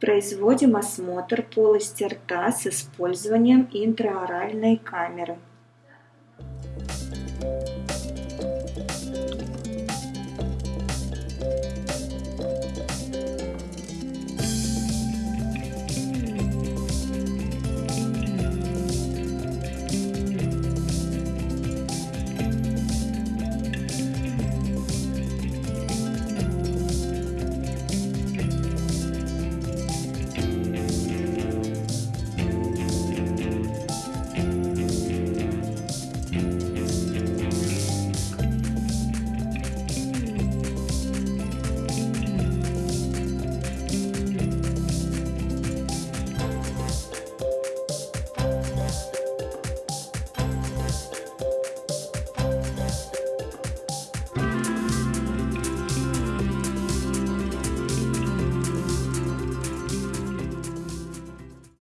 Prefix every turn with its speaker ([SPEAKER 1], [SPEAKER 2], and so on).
[SPEAKER 1] Производим осмотр полости рта с использованием интраоральной камеры.